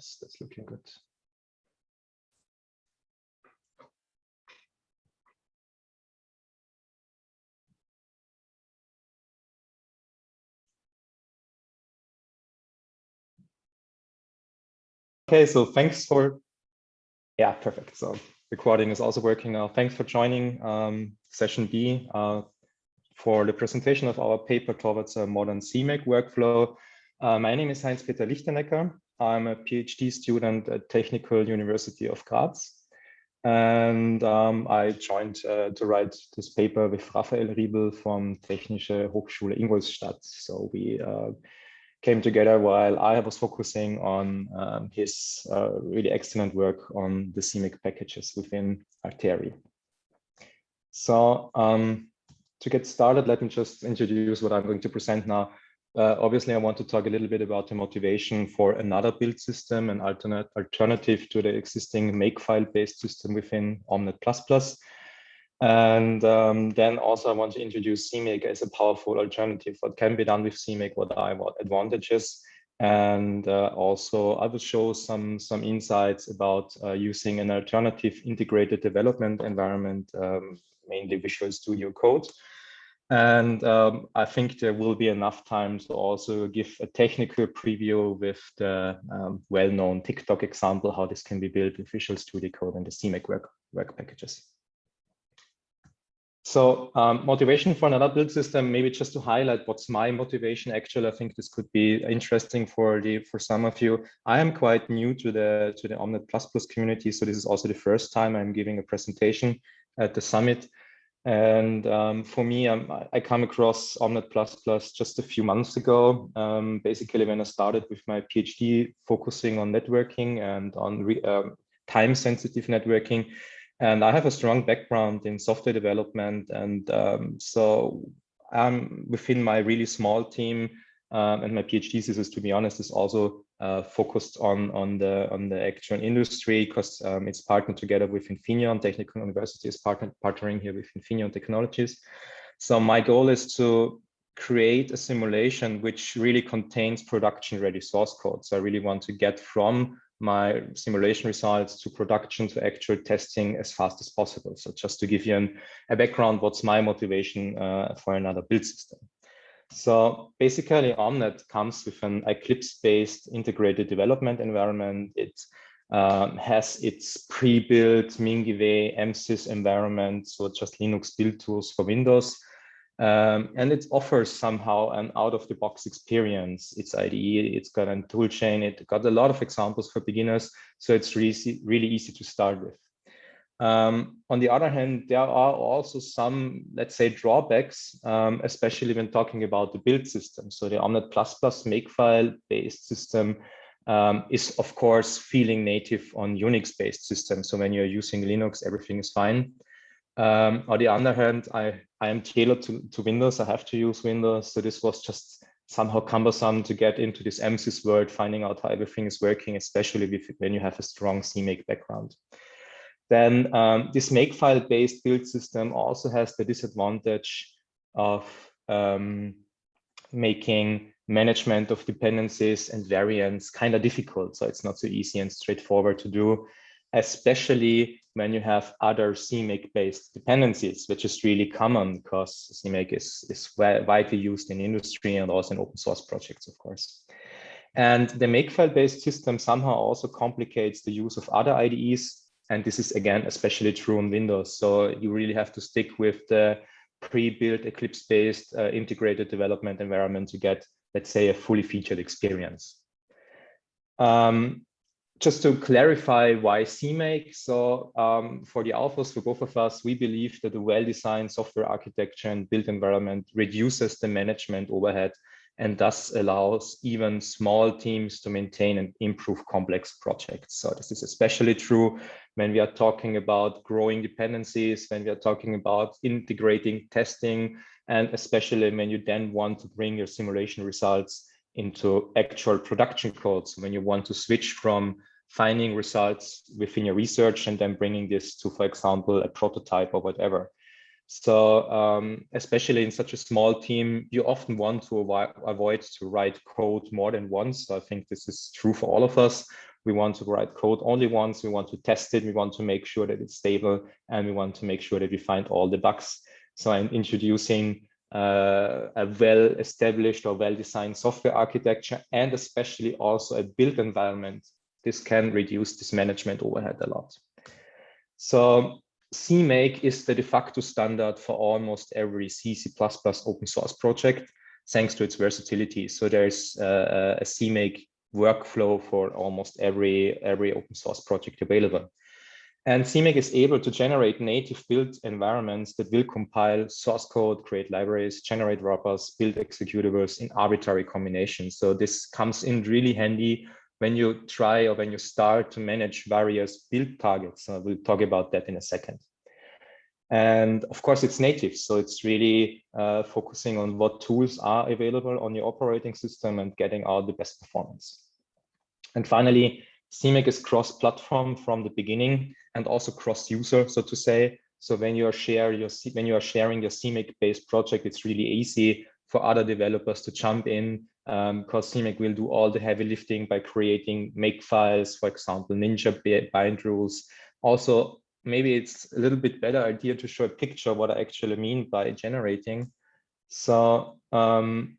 Yes, that's looking good. Okay, so thanks for, yeah, perfect. So recording is also working now. Thanks for joining um, session B uh, for the presentation of our paper towards a modern CMake workflow. Uh, my name is Heinz-Peter Lichtenecker. I'm a PhD student at Technical University of Graz. And um, I joined uh, to write this paper with Raphael Riebl from Technische Hochschule Ingolstadt. So we uh, came together while I was focusing on um, his uh, really excellent work on the CMake packages within Artery. So um, to get started, let me just introduce what I'm going to present now. Uh, obviously, I want to talk a little bit about the motivation for another build system, an alternate alternative to the existing Makefile-based system within Omnet++. And um, then also I want to introduce CMake as a powerful alternative. What can be done with CMake, what are what advantages, and uh, also I will show some some insights about uh, using an alternative integrated development environment, um, mainly Visual Studio Code. And um, I think there will be enough time to also give a technical preview with the um, well-known TicToc example, how this can be built with Visual Studio Code and the CMake work, work packages. So um, motivation for another build system, maybe just to highlight what's my motivation. Actually, I think this could be interesting for the for some of you. I am quite new to the to the Omnet++ community, so this is also the first time I'm giving a presentation at the summit. And um, for me, um, I come across Omnet++ just a few months ago. Um, basically, when I started with my PhD, focusing on networking and on um, time-sensitive networking. And I have a strong background in software development. And um, so I'm within my really small team and my PhD thesis, to be honest, is also uh, focused on, on, the, on the actual industry because um, it's partnered together with Infineon. Technical University is partner, partnering here with Infineon Technologies. So my goal is to create a simulation which really contains production ready source code. So I really want to get from my simulation results to production to actual testing as fast as possible. So just to give you an, a background, what's my motivation uh, for another build system? So basically Omnet comes with an Eclipse-based integrated development environment. It um, has its pre-built MinGW MSys environment, so just Linux build tools for Windows. Um, and it offers somehow an out-of-the-box experience. It's IDE, it's got a toolchain, it got a lot of examples for beginners, so it's really, really easy to start with. Um, on the other hand, there are also some, let's say, drawbacks, um, especially when talking about the build system. So the Omnet++ Makefile-based system um, is, of course, feeling native on Unix-based systems. So when you're using Linux, everything is fine. Um, on the other hand, I, I am tailored to, to Windows. I have to use Windows. So this was just somehow cumbersome to get into this MSys world, finding out how everything is working, especially when you have a strong CMake background. Then um, this Makefile-based build system also has the disadvantage of um, making management of dependencies and variants kind of difficult. So it's not so easy and straightforward to do, especially when you have other CMake based dependencies, which is really common because CMake is, is widely used in industry and also in open source projects, of course. And the Makefile based system somehow also complicates the use of other IDEs. And this is again, especially true on Windows. So you really have to stick with the pre-built Eclipse based uh, integrated development environment to get, let's say, a fully featured experience. Um, just to clarify why CMake. So um, for the alphas, for both of us, we believe that a well-designed software architecture and built environment reduces the management overhead and thus allows even small teams to maintain and improve complex projects. So this is especially true when we are talking about growing dependencies, when we are talking about integrating testing, and especially when you then want to bring your simulation results into actual production codes, when you want to switch from finding results within your research and then bringing this to, for example, a prototype or whatever. So um, especially in such a small team, you often want to avoid, to write code more than once. So I think this is true for all of us. We want to write code only once. We want to test it. We want to make sure that it's stable, and we want to make sure that we find all the bugs. So I'm introducing uh, a well-established or well-designed software architecture, and especially also a built environment. This can reduce this management overhead a lot. So CMake is the de facto standard for almost every C, C++ open source project, thanks to its versatility. So there's uh, a CMake workflow for almost every, every open source project available. And CMake is able to generate native built environments that will compile source code, create libraries, generate wrappers, build executables in arbitrary combinations. So this comes in really handy when you try or when you start to manage various build targets. So we'll talk about that in a second. And of course, it's native. So it's really uh, focusing on what tools are available on your operating system and getting out the best performance. And finally, CMake is cross-platform from the beginning and also cross-user, so to say. So when you are share your when you are sharing your CMake-based project, it's really easy for other developers to jump in um, CMake will do all the heavy lifting by creating make files, for example, Ninja bind rules. Also, maybe it's a little bit better idea to show a picture what I actually mean by generating. So um,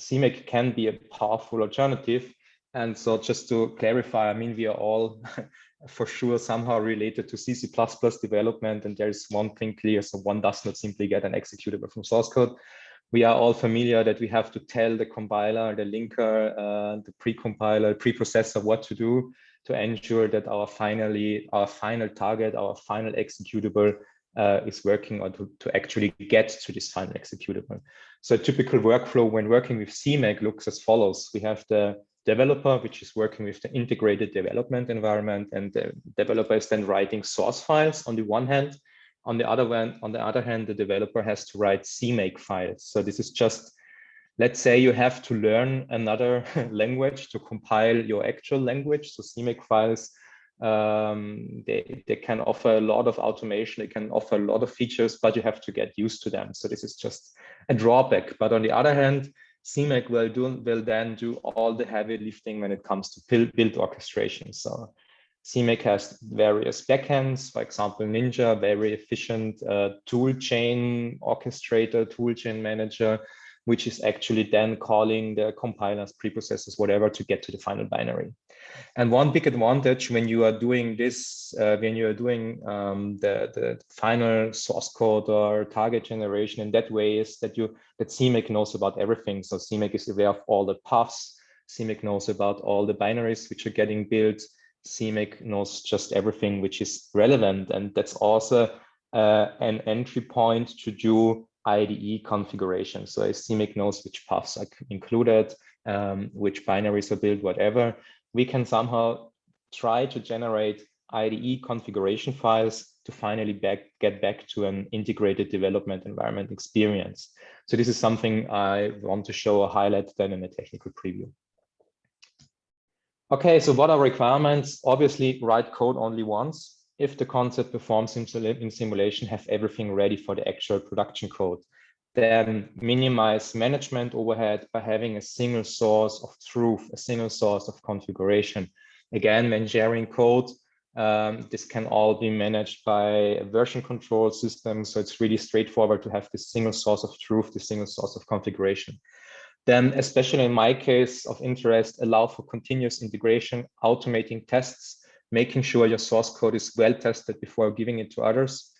CMake can be a powerful alternative. And so just to clarify, I mean, we are all for sure somehow related to CC++ development. And there's one thing clear, so one does not simply get an executable from source code we are all familiar that we have to tell the compiler, the linker, uh, the pre-compiler, preprocessor what to do to ensure that our finally our final target, our final executable uh, is working or to, to actually get to this final executable. So a typical workflow when working with CMake looks as follows. We have the developer, which is working with the integrated development environment, and the developer is then writing source files on the one hand, on the other hand, on the other hand, the developer has to write CMake files. So this is just, let's say you have to learn another language to compile your actual language. So CMake files, um, they, they can offer a lot of automation. They can offer a lot of features, but you have to get used to them. So this is just a drawback. But on the other hand, CMake will do will then do all the heavy lifting when it comes to build, orchestration. So CMake has various backends, for example, Ninja, very efficient uh, tool chain orchestrator, tool chain manager, which is actually then calling the compilers, preprocessors, whatever, to get to the final binary. And one big advantage when you are doing this, uh, when you are doing um, the, the final source code or target generation in that way is that you that CMake knows about everything. So CMake is aware of all the paths. CMake knows about all the binaries which are getting built. CMake knows just everything which is relevant. And that's also uh, an entry point to do IDE configuration. So CMake knows which paths are included, um, which binaries are built, whatever. We can somehow try to generate IDE configuration files to finally back, get back to an integrated development environment experience. So this is something I want to show a highlight then in a technical preview. Okay, so what are requirements? Obviously, write code only once. If the concept performs in simulation, have everything ready for the actual production code. Then minimize management overhead by having a single source of truth, a single source of configuration. Again, when sharing code, um, this can all be managed by a version control system. So it's really straightforward to have this single source of truth, the single source of configuration. Then, especially in my case of interest, allow for continuous integration, automating tests, making sure your source code is well tested before giving it to others.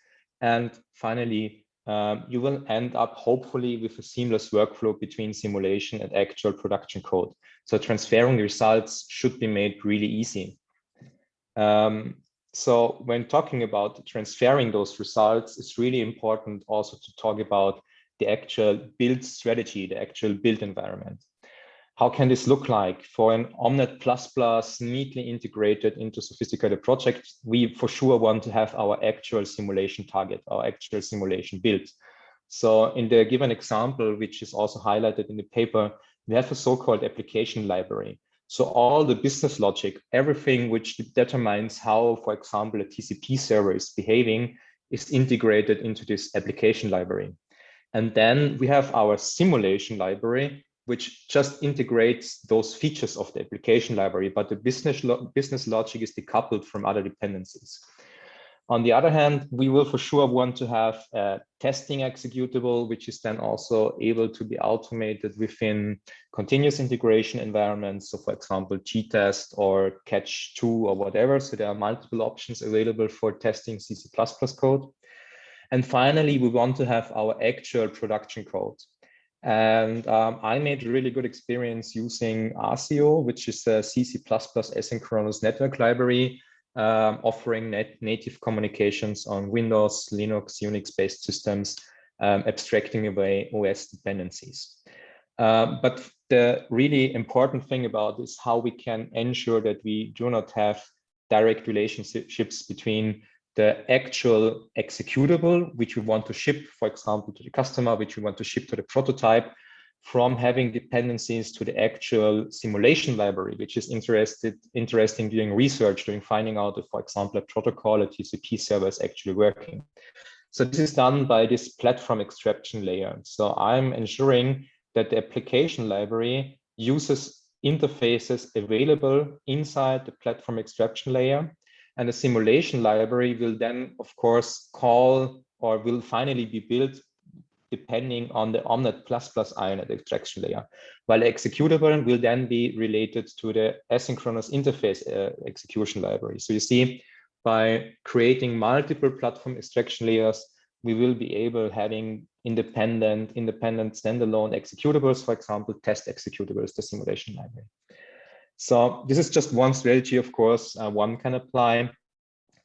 And finally, um, you will end up hopefully with a seamless workflow between simulation and actual production code. So transferring results should be made really easy. Um, so when talking about transferring those results, it's really important also to talk about the actual build strategy, the actual build environment. How can this look like for an Omnet++ neatly integrated into sophisticated project? We for sure want to have our actual simulation target, our actual simulation build. So in the given example, which is also highlighted in the paper, we have a so-called application library. So all the business logic, everything which determines how, for example, a TCP server is behaving is integrated into this application library. And then we have our simulation library, which just integrates those features of the application library, but the business, lo business logic is decoupled from other dependencies. On the other hand, we will for sure want to have a testing executable, which is then also able to be automated within continuous integration environments. So for example, G-test or Catch2 or whatever. So there are multiple options available for testing CC++ code. And finally, we want to have our actual production code. And um, I made a really good experience using ASIO, which is a CC++ asynchronous network library um, offering net native communications on Windows, Linux, Unix-based systems, um, abstracting away OS dependencies. Uh, but the really important thing about is how we can ensure that we do not have direct relationships between the actual executable, which we want to ship, for example, to the customer, which we want to ship to the prototype, from having dependencies to the actual simulation library, which is interested, interesting doing research, doing finding out if, for example, a protocol, a TCP server is actually working. So this is done by this platform extraction layer. So I'm ensuring that the application library uses interfaces available inside the platform extraction layer. And the simulation library will then, of course, call or will finally be built depending on the Omnet++ plus INET extraction layer, while the executable will then be related to the asynchronous interface uh, execution library. So you see, by creating multiple platform extraction layers, we will be able having independent, independent standalone executables, for example, test executables, the simulation library. So this is just one strategy, of course, uh, one can apply.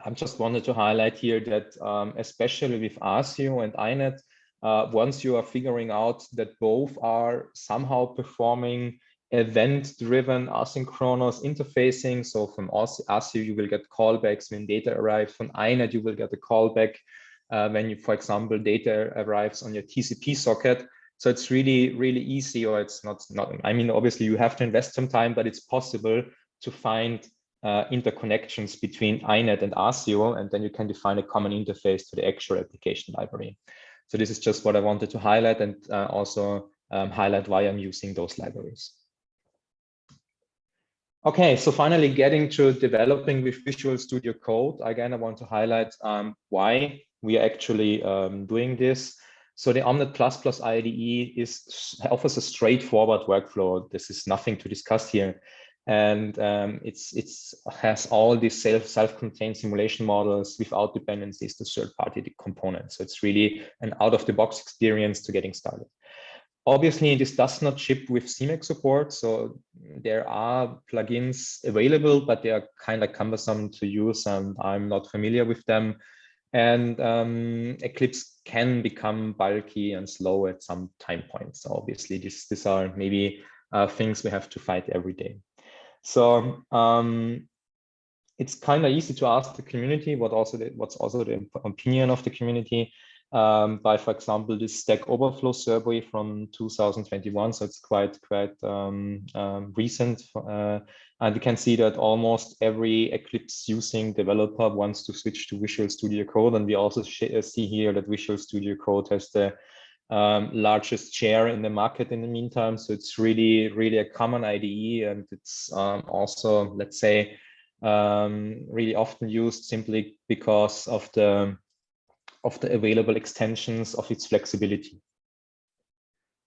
I just wanted to highlight here that um, especially with ASIO and INET, uh, once you are figuring out that both are somehow performing event-driven asynchronous interfacing. So from ASIO, you will get callbacks when data arrives. From INET, you will get a callback uh, when you, for example, data arrives on your TCP socket. So it's really, really easy, or it's not, not, I mean, obviously you have to invest some time, but it's possible to find uh, interconnections between INET and ASIO, and then you can define a common interface to the actual application library. So this is just what I wanted to highlight and uh, also um, highlight why I'm using those libraries. Okay, so finally getting to developing with Visual Studio Code. Again, I want to highlight um, why we are actually um, doing this. So the Omnet++ IDE is offers a straightforward workflow. This is nothing to discuss here and um, it's it's has all these self self-contained simulation models without dependencies to third-party components. So it's really an out-of-the-box experience to getting started. Obviously, this does not ship with CMake support, so there are plugins available, but they are kind of cumbersome to use, and I'm not familiar with them. And um, Eclipse can become bulky and slow at some time points. So obviously, this, these are maybe uh, things we have to fight every day. So um, it's kind of easy to ask the community what also the, what's also the opinion of the community um, by, for example, this Stack Overflow survey from 2021. So it's quite quite um, um, recent, uh, and you can see that almost every Eclipse using developer wants to switch to Visual Studio Code, and we also see here that Visual Studio Code has the um, largest share in the market in the meantime. So it's really, really a common IDE and it's um, also, let's say, um, really often used simply because of the, of the available extensions of its flexibility.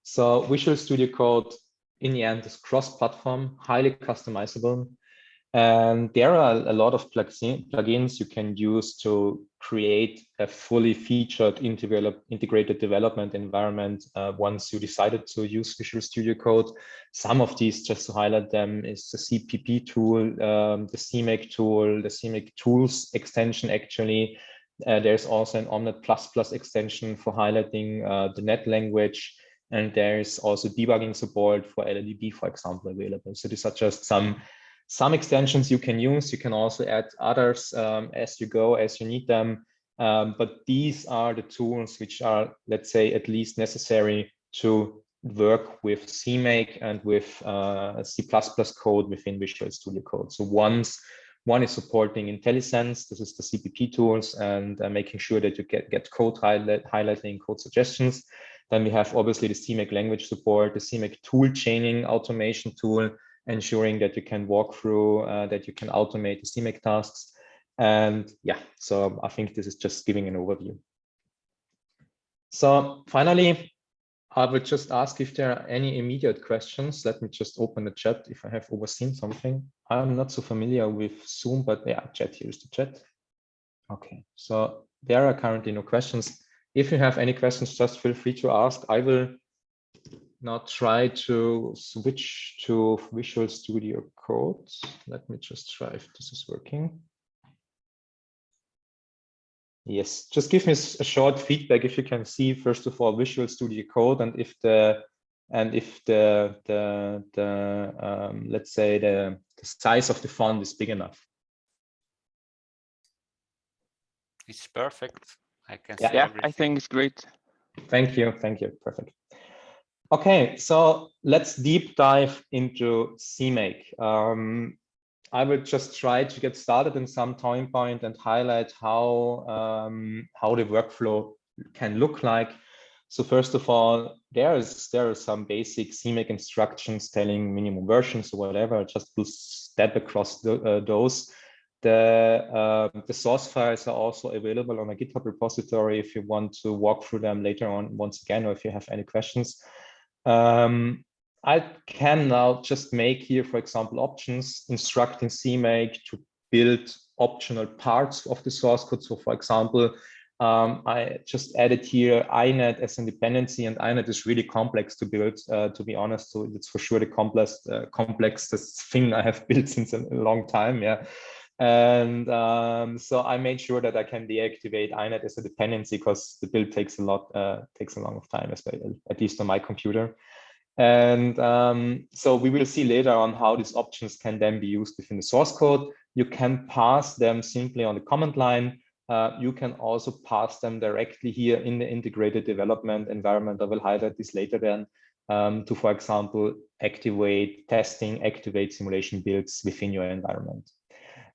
So Visual Studio Code in the end is cross-platform, highly customizable, and there are a lot of plugins you can use to create a fully featured integrated development environment uh, once you decided to use Visual Studio Code. Some of these, just to highlight them, is the CPP tool, um, the CMake tool, the CMake tools extension actually. Uh, there's also an Omnet++ extension for highlighting uh, the NED language. And there's also debugging support for LLDB, for example, available. So these are just some some extensions you can use. You can also add others um, as you go, as you need them. Um, but these are the tools which are, let's say, at least necessary to work with CMake and with uh, C++ code within Visual Studio Code. So once one is supporting IntelliSense, this is the CPP tools, and uh, making sure that you get, get code highlight, highlighting, code suggestions. Then we have obviously the CMake language support, the CMake tool chaining automation tool, ensuring that you can walk through, uh, that you can automate the CMake tasks. And yeah, so I think this is just giving an overview. So finally, I would just ask if there are any immediate questions. Let me just open the chat if I have overseen something. I'm not so familiar with Zoom, but yeah, chat, here's the chat. Okay, so there are currently no questions. If you have any questions, just feel free to ask. I will now try to switch to Visual Studio Code. Let me just try if this is working. Yes, just give me a short feedback if you can see, first of all, Visual Studio Code and if the and if the the the um, let's say the, the size of the font is big enough. It's perfect. I can yeah, yeah I think it's great. Thank you. Thank you. Perfect. Okay, so let's deep dive into CMake. Um, I will just try to get started in some time point and highlight how, um, how the workflow can look like. So first of all, there is there are some basic CMake instructions telling minimum versions or whatever. Just will step across the, uh, those. The, uh, the source files are also available on a GitHub repository if you want to walk through them later on once again, or if you have any questions. Um, I can now just make here, for example, options instructing CMake to build optional parts of the source code. So for example, um, I just added here INET as a dependency and INET is really complex to build, uh, to be honest. So it's for sure the complex, uh, complexest thing I have built since a long time. Yeah. And um, so I made sure that I can deactivate INET as a dependency because the build takes a lot, uh, takes a long of time, at least on my computer. And um, so we will see later on how these options can then be used within the source code. You can pass them simply on the command line. Uh, you can also pass them directly here in the integrated development environment. I will highlight this later then um, to, for example, activate testing, activate simulation builds within your environment.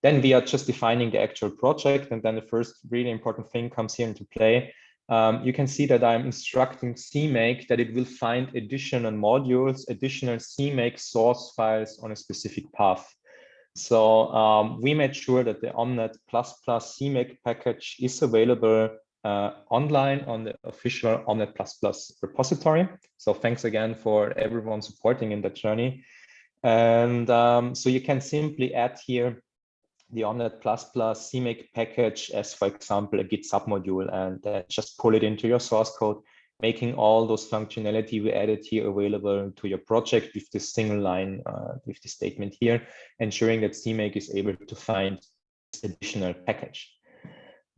Then we are just defining the actual project. And then the first really important thing comes here into play um, you can see that I'm instructing CMake that it will find additional modules, additional CMake source files on a specific path. So um, we made sure that the Omnet++ Plus CMake package is available uh, online on the official Omnet++ Plus repository. So thanks again for everyone supporting in that journey. And um, so you can simply add here the Omnet++ CMake package as, for example, a Git submodule and uh, just pull it into your source code, making all those functionality we added here available to your project with this single line, uh, with the statement here, ensuring that CMake is able to find additional package.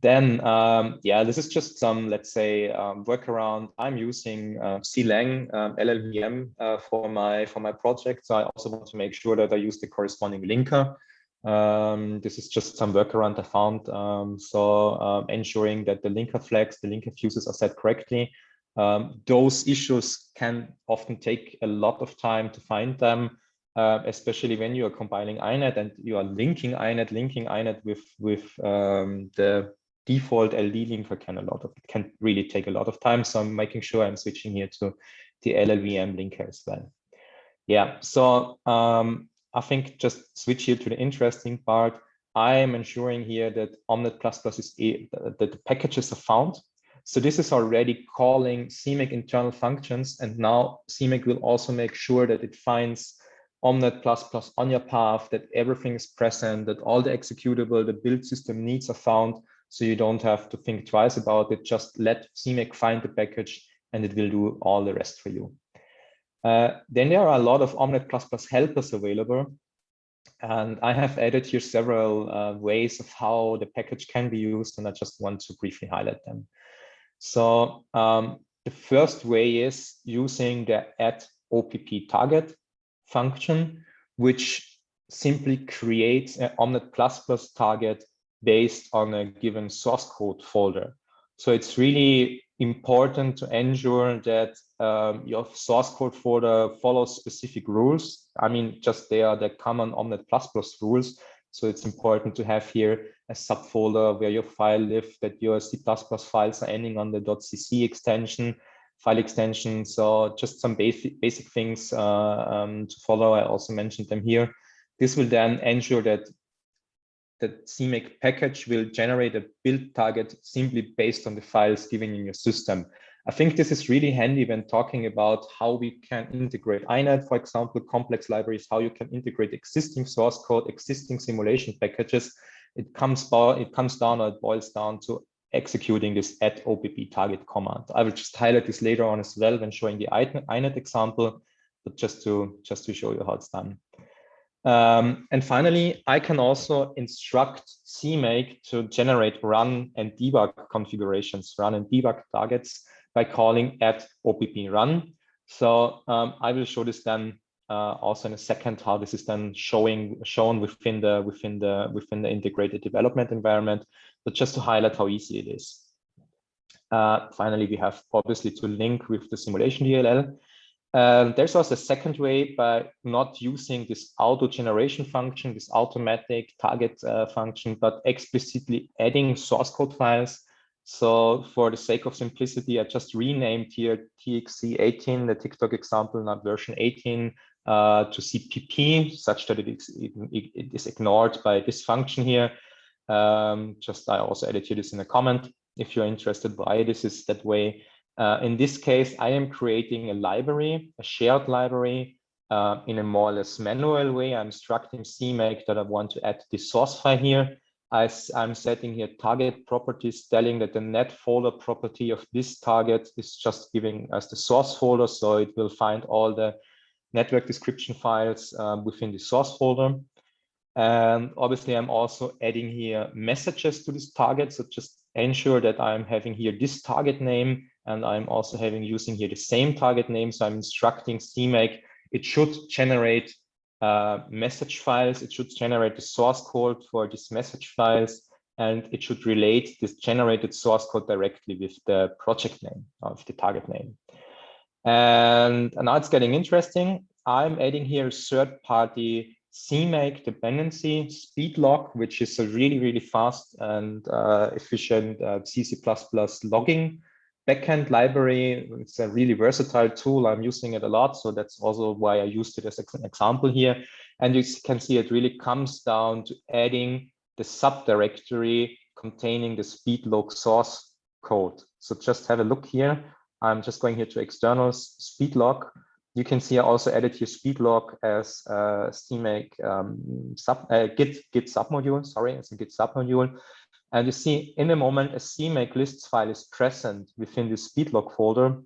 Then, um, yeah, this is just some, let's say, um, workaround. I'm using uh, CLang um, LLVM uh, for my for my project. So I also want to make sure that I use the corresponding linker um, this is just some workaround I found. Um, so um, ensuring that the linker flags, the linker fuses are set correctly. Um, those issues can often take a lot of time to find them, uh, especially when you are compiling INET and you are linking INET, linking INET with, with um, the default LD linker can a lot of, it can really take a lot of time. So I'm making sure I'm switching here to the LLVM linker as well. Yeah, so um, I think just switch here to the interesting part. I am ensuring here that Omnet++ is that the packages are found. So this is already calling CMake internal functions. And now CMake will also make sure that it finds Omnet++ on your path, that everything is present, that all the executable, the build system needs are found. So you don't have to think twice about it. Just let CMake find the package and it will do all the rest for you. Uh, then there are a lot of Omnet++ helpers available. And I have added here several uh, ways of how the package can be used, and I just want to briefly highlight them. So um, the first way is using the add opp target function, which simply creates an Omnet++ target based on a given source code folder. So it's really important to ensure that um, your source code folder follows specific rules. I mean, just they are the common Omnet++ rules. So it's important to have here a subfolder where your file live, that your C++ files are ending on the .cc extension. file extension. So just some basic basic things uh, um, to follow. I also mentioned them here. This will then ensure that the CMake package will generate a build target simply based on the files given in your system. I think this is really handy when talking about how we can integrate INET, for example, complex libraries, how you can integrate existing source code, existing simulation packages. It comes, it comes down or it boils down to executing this add OPP target command. I will just highlight this later on as well when showing the INET example, but just to just to show you how it's done. Um, and finally, I can also instruct CMake to generate run and debug configurations, run and debug targets by calling add OPP run. So um, I will show this then uh, also in a second how this is then showing shown within the within the within the integrated development environment. But just to highlight how easy it is. Uh, finally, we have obviously to link with the simulation DLL. Um, there's also a second way by not using this auto generation function, this automatic target uh, function, but explicitly adding source code files so for the sake of simplicity, I just renamed here TXC18, the TicToc example, not version 18, uh, to CPP, such that it is, it, is ignored by this function here. Um, just I also added here this in a comment if you're interested why this is that way. Uh, in this case, I am creating a library, a shared library uh, in a more or less manual way. I'm instructing CMake that I want to add the source file here. I, am setting here target properties telling that the NED folder property of this target is just giving us the source folder. So it will find all the network description files um, within the source folder. And obviously, I'm also adding here messages to this target. So just ensure that I'm having here this target name and I'm also having using here the same target name. So I'm instructing CMake, it should generate uh, message files. It should generate the source code for these message files, and it should relate this generated source code directly with the project name of the target name. And, and now it's getting interesting. I'm adding here third-party CMake dependency spdlog, which is a really, really fast and uh, efficient uh, C++ logging backend library. It's a really versatile tool. I'm using it a lot. So that's also why I used it as an example here. And you can see it really comes down to adding the subdirectory containing the spdlog source code. So just have a look here. I'm just going here to externals spdlog. You can see I also added here spdlog as a CMake um, sub, uh, Git, Git submodule, sorry, as a Git submodule. And you see in the moment a CMake lists file is present within the spdlog folder,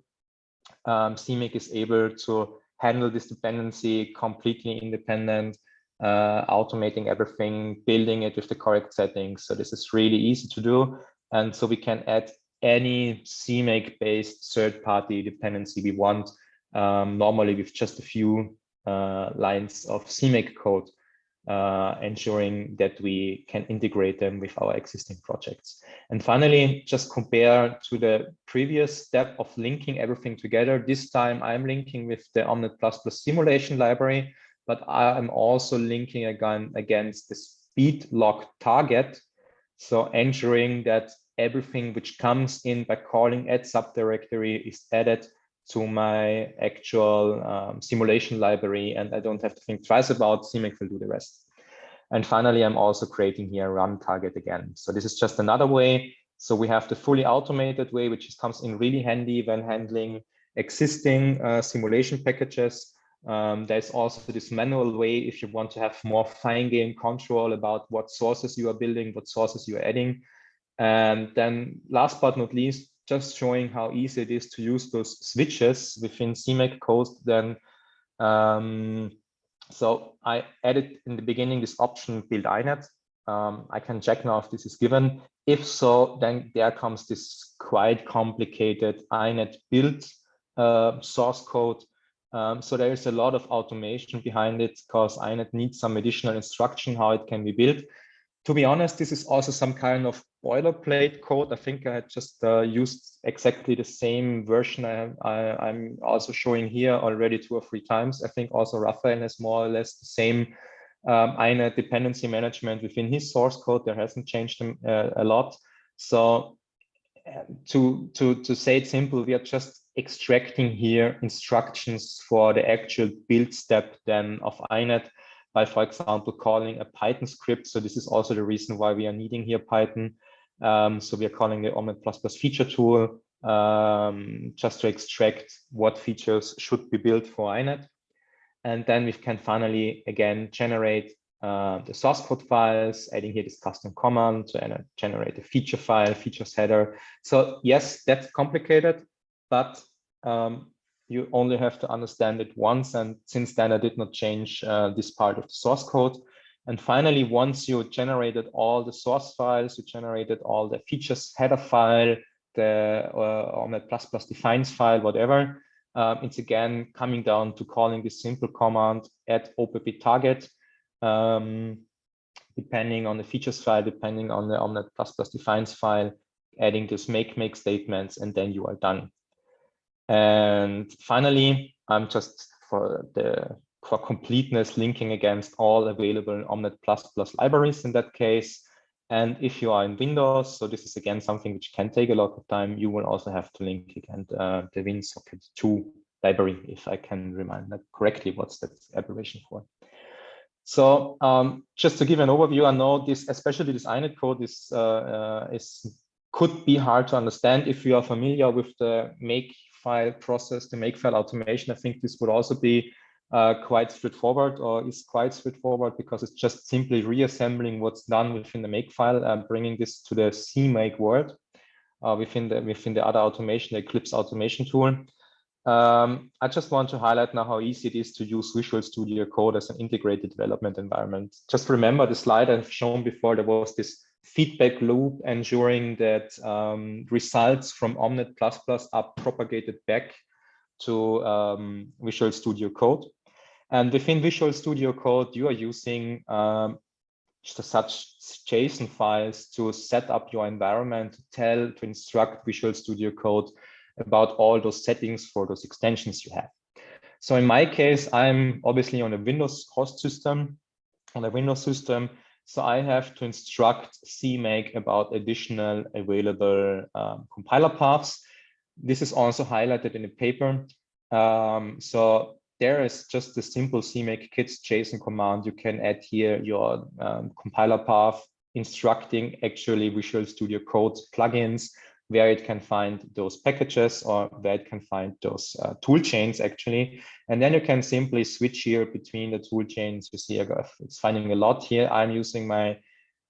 um, CMake is able to handle this dependency completely independent, uh, automating everything, building it with the correct settings. So this is really easy to do. And so we can add any CMake based third party dependency we want, um, normally with just a few uh, lines of CMake code uh, ensuring that we can integrate them with our existing projects. And finally, just compare to the previous step of linking everything together. This time I'm linking with the Omnet++ simulation library, but I'm also linking again against the spdlog target. So ensuring that everything which comes in by calling add subdirectory is added to my actual um, simulation library and I don't have to think twice about CMake will do the rest. And finally, I'm also creating here a run target again. So this is just another way. So we have the fully automated way, which comes in really handy when handling existing uh, simulation packages. Um, there's also this manual way if you want to have more fine game control about what sources you are building, what sources you are adding. And then last but not least, just showing how easy it is to use those switches within CMake code, then um, so I added in the beginning this option build INET. Um, I can check now if this is given. If so, then there comes this quite complicated INET build uh, source code. Um, so there is a lot of automation behind it because INET needs some additional instruction how it can be built to be honest, this is also some kind of boilerplate code. I think I just uh, used exactly the same version I, am also showing here already two or three times. I think also Raphael has more or less the same um, INET dependency management within his source code. There hasn't changed uh, a lot. So uh, to, to, to say it simple, we are just extracting here instructions for the actual build step then of INET by, for example, calling a Python script. So this is also the reason why we are needing here Python. Um, so we are calling the OMNeT++ feature tool um, just to extract what features should be built for INET. And then we can finally, again, generate uh, the source code files, adding here this custom command to generate a feature file, features header. So yes, that's complicated, but um, you only have to understand it once. And since then, I did not change uh, this part of the source code. And finally, once you generated all the source files, you generated all the features header file, the uh, OMNeT++ defines file, whatever, um, it's again coming down to calling this simple command add opp target, um, depending on the features file, depending on the OMNeT++ plus defines file, adding this make make statements, and then you are done. And finally, I'm just for the for completeness linking against all available OMNeT++ libraries in that case. And if you are in Windows, so this is again something which can take a lot of time, you will also have to link again uh, the WinSocket 2 library, if I can remind that correctly, what's that abbreviation for. So um, just to give an overview, I know this, especially this INET code is, uh, uh, is could be hard to understand if you are familiar with the make file process, the make file automation. I think this would also be uh, quite straightforward or is quite straightforward because it's just simply reassembling what's done within the makefile and bringing this to the CMake world uh, within the within the other automation, the Eclipse automation tool. Um, I just want to highlight now how easy it is to use Visual Studio Code as an integrated development environment. Just remember the slide I've shown before, there was this feedback loop ensuring that um, results from Omnet++ are propagated back to um, Visual Studio Code. And within Visual Studio Code, you are using um, such JSON files to set up your environment, to tell, to instruct Visual Studio Code about all those settings for those extensions you have. So in my case, I'm obviously on a Windows host system, on a Windows system. So I have to instruct CMake about additional available um, compiler paths. This is also highlighted in the paper. Um, so there is just a simple CMake kits JSON command. You can add here your um, compiler path instructing actually Visual Studio Code plugins where it can find those packages or where it can find those uh, tool chains actually. And then you can simply switch here between the tool chains. You see it's finding a lot here. I'm using my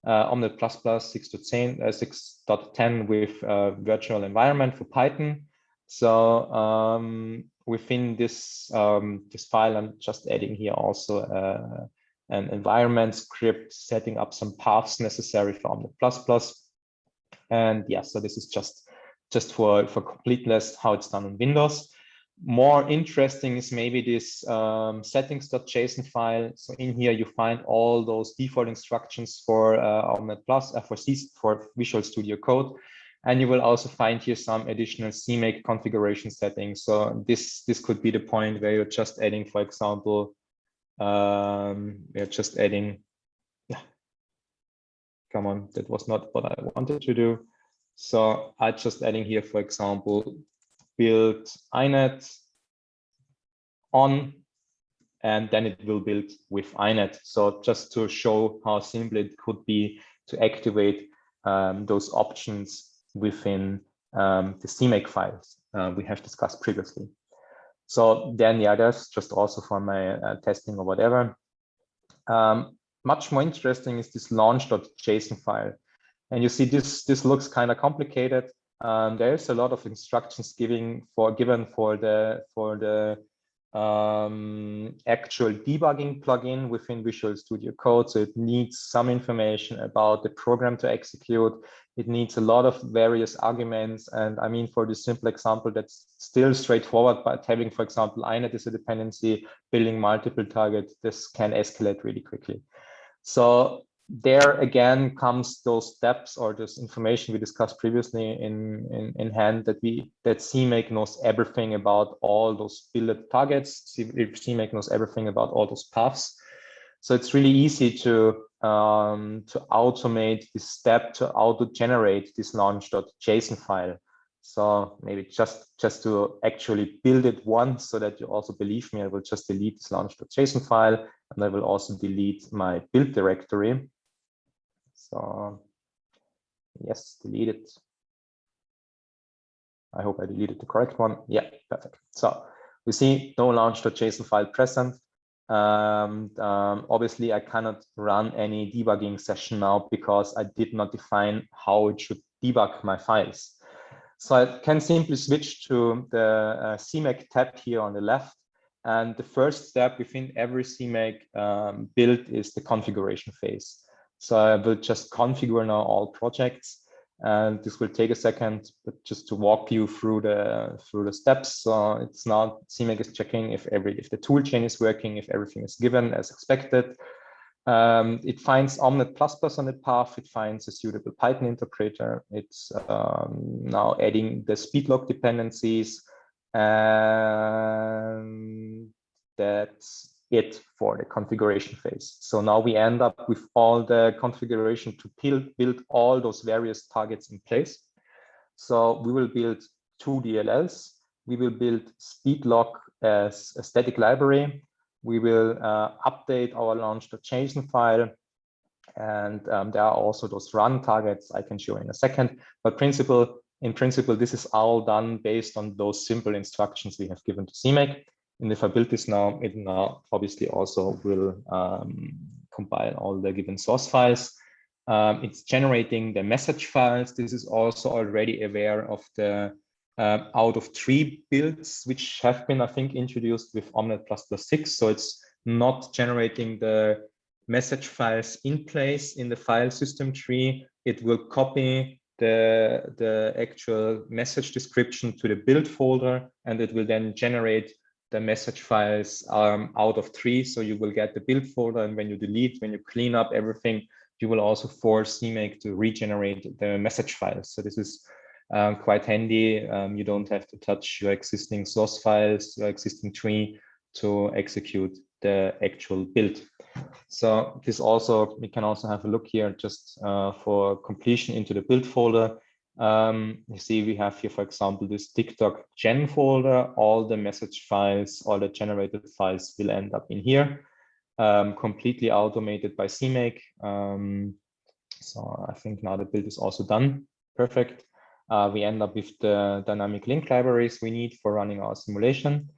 uh, Omnet++ 6.10 uh, 6.10 with uh, virtual environment for Python. So um, within this um, this file, I'm just adding here also uh, an environment script, setting up some paths necessary for Omnet++. And yeah, so this is just just for for completeness how it's done on Windows. More interesting is maybe this um, settings.json file. So in here you find all those default instructions for uh, Omnet Plus uh, for C for Visual Studio Code. And you will also find here some additional CMake configuration settings. So this, this could be the point where you're just adding, for example, um, we're just adding, yeah, come on, that was not what I wanted to do. So I just adding here, for example, build inet on, and then it will build with inet. So just to show how simple it could be to activate um, those options within um, the CMake files uh, we have discussed previously. So then the others, just also for my uh, testing or whatever. Um, much more interesting is this launch.json file. And you see this, this looks kind of complicated. Um, there's a lot of instructions giving for given for the for the um, actual debugging plugin within Visual Studio Code. So it needs some information about the program to execute. It needs a lot of various arguments. And I mean, for this simple example, that's still straightforward, but having, for example, inet is a dependency, building multiple targets, this can escalate really quickly. So there again comes those steps or this information we discussed previously in, in, in hand that we that CMake knows everything about all those build targets. CMake knows everything about all those paths. So it's really easy to um, to automate this step to auto generate this launch.json file. So maybe just, just to actually build it once so that you also believe me, I will just delete this launch.json file and I will also delete my build directory. So yes, delete it. I hope I deleted the correct one. Yeah, perfect. So we see no launch.json file present. Um, um, obviously, I cannot run any debugging session now because I did not define how it should debug my files. So I can simply switch to the uh, CMake tab here on the left. And the first step within every CMake um, build is the configuration phase. So I will just configure now all projects and this will take a second but just to walk you through the through the steps. So it's now CMake is checking if every if the tool chain is working if everything is given as expected. Um, it finds Omnet++ plus on the path. It finds a suitable Python interpreter. It's um, now adding the spdlog dependencies. And that's it for the configuration phase. So now we end up with all the configuration to build, build all those various targets in place. So we will build two DLLs. We will build spdlog as a static library. We will uh, update our launch.json file. And um, there are also those run targets I can show in a second. But principle, in principle, this is all done based on those simple instructions we have given to CMake. And if I build this now, it now obviously also will um, compile all the given source files. Um, it's generating the message files. This is also already aware of the uh, out of tree builds, which have been, I think, introduced with Omnet++ 6. So it's not generating the message files in place in the file system tree. It will copy the, the actual message description to the build folder, and it will then generate the message files um, out of tree. So you will get the build folder and when you delete, when you clean up everything, you will also force CMake to regenerate the message files. So this is um, quite handy. Um, you don't have to touch your existing source files, your existing tree to execute the actual build. So this also, we can also have a look here just uh, for completion into the build folder. Um, you see we have here, for example, this TicToc gen folder. All the message files, all the generated files will end up in here, um, completely automated by CMake. Um, so I think now the build is also done. Perfect. Uh, we end up with the dynamic link libraries we need for running our simulation.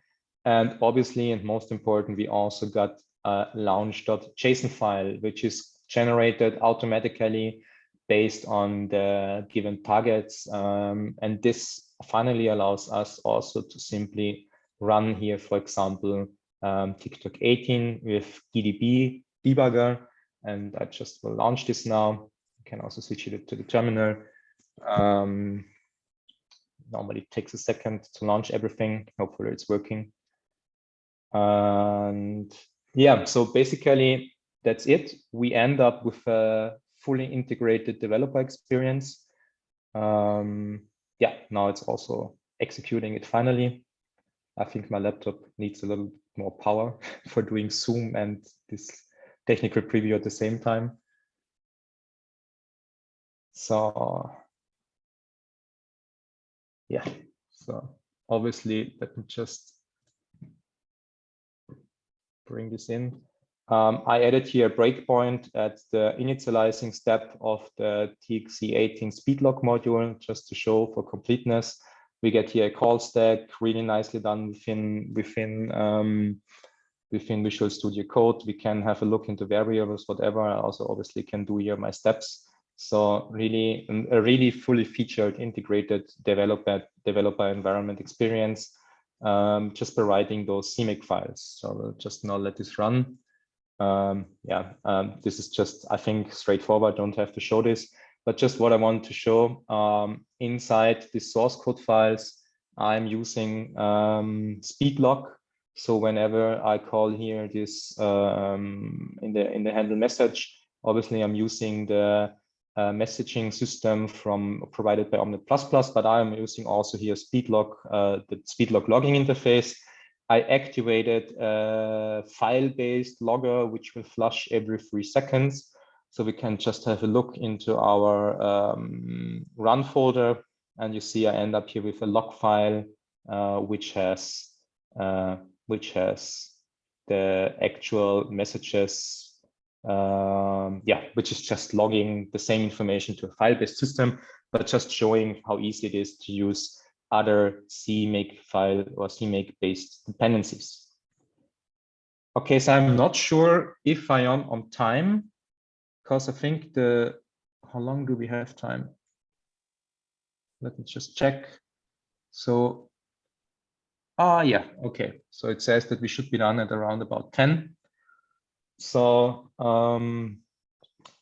And obviously, and most important, we also got a launch.json file, which is generated automatically based on the given targets. Um, and this finally allows us also to simply run here, for example, um, TicToc 18 with GDB debugger. And I just will launch this now. You can also switch it to the terminal. Um, normally it takes a second to launch everything. Hopefully it's working. And yeah, so basically that's it. We end up with a fully integrated developer experience. Um, yeah, now it's also executing it finally. I think my laptop needs a little more power for doing Zoom and this technical preview at the same time. So yeah, so obviously let me just bring this in. Um, I added here a breakpoint at the initializing step of the TXC18 spdlog module, just to show for completeness. We get here a call stack, really nicely done within within um, within Visual Studio Code. We can have a look into variables, whatever. I also obviously can do here my steps. So really, a really fully featured, integrated developer developer environment experience. Um, just by writing those CMake files. So we'll just now let this run um, yeah, um, this is just, I think, straightforward. Don't have to show this, but just what I want to show um, inside the source code files, I'm using um, spdlog. So whenever I call here this um, in the in the handle message, obviously I'm using the uh, messaging system from provided by Omnet++, but I am using also here spdlog, uh, the spdlog logging interface. I activated a file-based logger, which will flush every three seconds. So we can just have a look into our um, run folder. and you see I end up here with a log file, uh, which has uh, which has the actual messages, um, yeah, which is just logging the same information to a file-based system, but just showing how easy it is to use other CMake file or CMake based dependencies. Okay, so I'm not sure if I am on time because I think the, how long do we have time? Let me just check. So, ah, yeah, okay. So it says that we should be done at around about 10. So, um,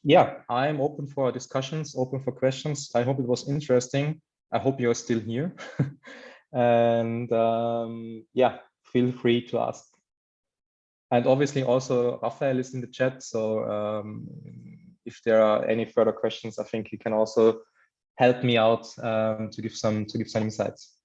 yeah, I'm open for discussions, open for questions. I hope it was interesting. I hope you're still here. and um, yeah, feel free to ask. And obviously also Raphael is in the chat. So um, if there are any further questions, I think he can also help me out um, to give some to give some insights.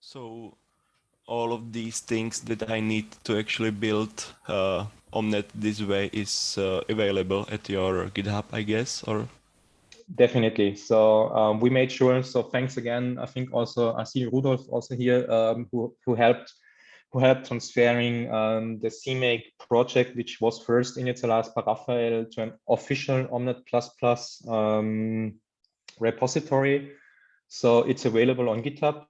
So all of these things that I need to actually build uh, Omnet this way is uh, available at your GitHub, I guess, or? Definitely. So um, we made sure. So thanks again. I think also I see Rudolf also here um, who who helped who helped transferring um, the CMake project, which was first initialized by Raphael to an official Omnet++ um, repository. So it's available on GitHub.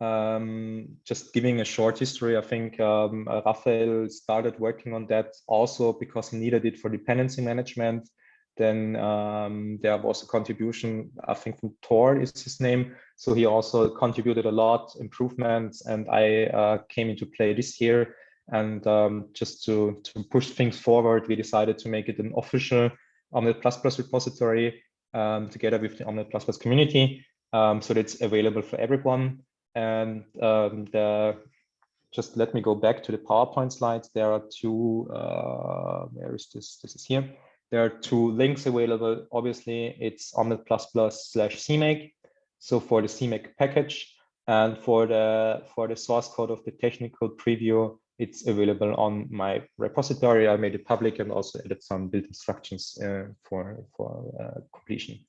Um, just giving a short history, I think um, uh, Raphael started working on that also because he needed it for dependency management. Then um, there was a contribution, I think from Tor is his name. So he also contributed a lot, improvements, and I uh, came into play this year. And um, just to, to push things forward, we decided to make it an official Omnet++ repository um, together with the Omnet++ community. Um, so that's available for everyone. And um, the, just let me go back to the PowerPoint slides. There are two, uh, where is this? This is here. There are two links available. Obviously, it's Omnet++ slash CMake. So for the CMake package and for the for the source code of the technical preview, it's available on my repository. I made it public and also added some build instructions uh, for for uh, completion.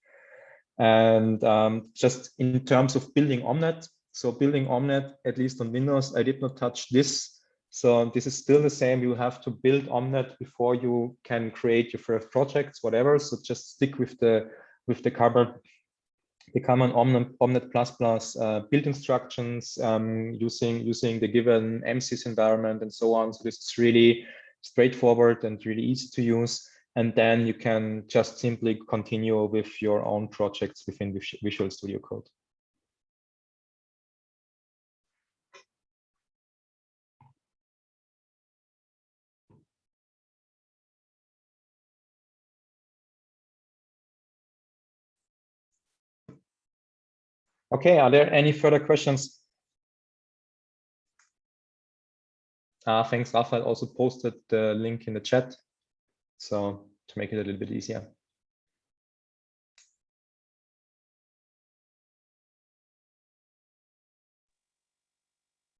And um, just in terms of building Omnet, so building Omnet, at least on Windows, I did not touch this. So this is still the same. You have to build Omnet before you can create your first projects, whatever. So just stick with the with the common the common Omnet Omnet plus plus uh, build instructions um, using using the given MSys environment and so on. So this is really straightforward and really easy to use. And then you can just simply continue with your own projects within Visual Studio Code. Okay, are there any further questions? Uh, thanks, Raphael also posted the link in the chat. So to make it a little bit easier.